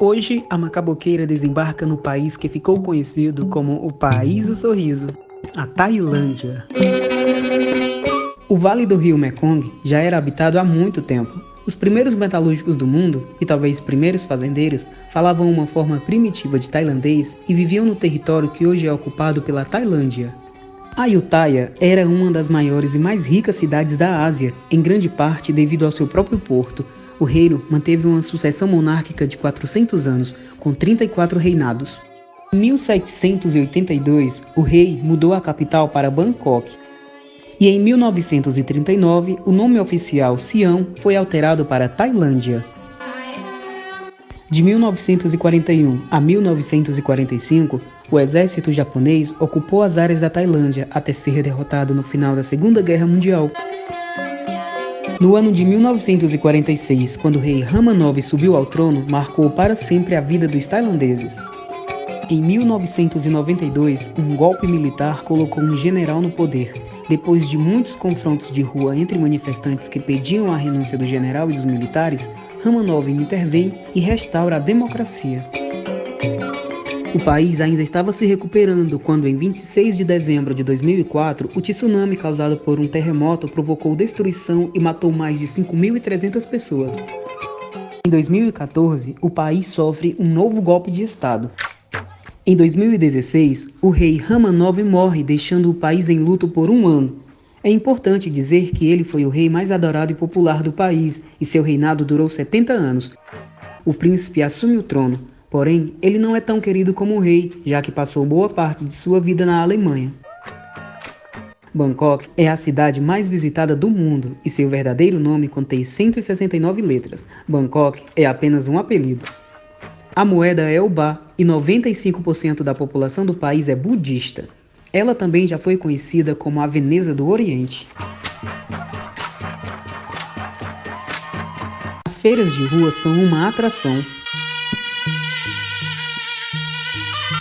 Hoje, a macaboqueira desembarca no país que ficou conhecido como o País do Sorriso, a Tailândia. O Vale do Rio Mekong já era habitado há muito tempo. Os primeiros metalúrgicos do mundo, e talvez primeiros fazendeiros, falavam uma forma primitiva de tailandês e viviam no território que hoje é ocupado pela Tailândia. Ayutthaya era uma das maiores e mais ricas cidades da Ásia, em grande parte devido ao seu próprio porto, o reino manteve uma sucessão monárquica de 400 anos, com 34 reinados. Em 1782, o rei mudou a capital para Bangkok. E em 1939, o nome oficial Sião foi alterado para Tailândia. De 1941 a 1945, o exército japonês ocupou as áreas da Tailândia até ser derrotado no final da Segunda Guerra Mundial. No ano de 1946, quando o rei Ramanov subiu ao trono, marcou para sempre a vida dos tailandeses. Em 1992, um golpe militar colocou um general no poder. Depois de muitos confrontos de rua entre manifestantes que pediam a renúncia do general e dos militares, Ramanov intervém e restaura a democracia. O país ainda estava se recuperando quando, em 26 de dezembro de 2004, o tsunami causado por um terremoto provocou destruição e matou mais de 5.300 pessoas. Em 2014, o país sofre um novo golpe de Estado. Em 2016, o rei Ramanov morre, deixando o país em luto por um ano. É importante dizer que ele foi o rei mais adorado e popular do país e seu reinado durou 70 anos. O príncipe assume o trono, Porém, ele não é tão querido como o rei, já que passou boa parte de sua vida na Alemanha. Bangkok é a cidade mais visitada do mundo e seu verdadeiro nome contém 169 letras. Bangkok é apenas um apelido. A moeda é o ba e 95% da população do país é budista. Ela também já foi conhecida como a Veneza do Oriente. As feiras de rua são uma atração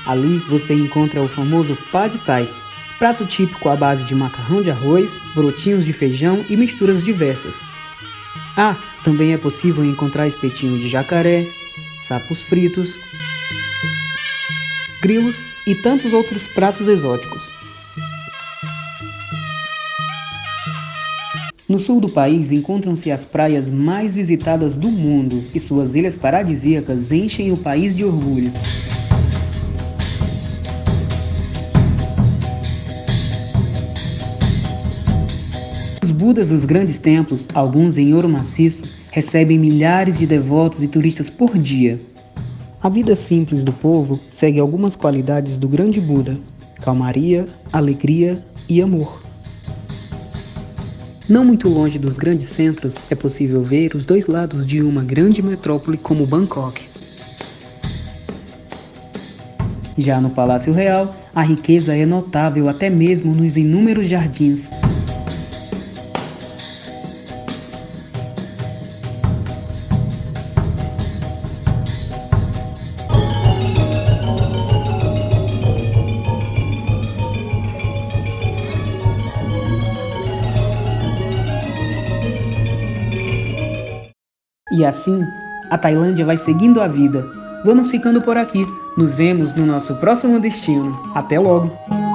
Ali você encontra o famoso Pad Thai, prato típico à base de macarrão de arroz, brotinhos de feijão e misturas diversas. Ah, também é possível encontrar espetinho de jacaré, sapos fritos, grilos e tantos outros pratos exóticos. No sul do país encontram-se as praias mais visitadas do mundo e suas ilhas paradisíacas enchem o país de orgulho. Budas dos grandes templos, alguns em ouro maciço, recebem milhares de devotos e turistas por dia. A vida simples do povo segue algumas qualidades do grande Buda: calmaria, alegria e amor. Não muito longe dos grandes centros é possível ver os dois lados de uma grande metrópole como Bangkok. Já no Palácio Real, a riqueza é notável até mesmo nos inúmeros jardins, E assim, a Tailândia vai seguindo a vida. Vamos ficando por aqui. Nos vemos no nosso próximo destino. Até logo!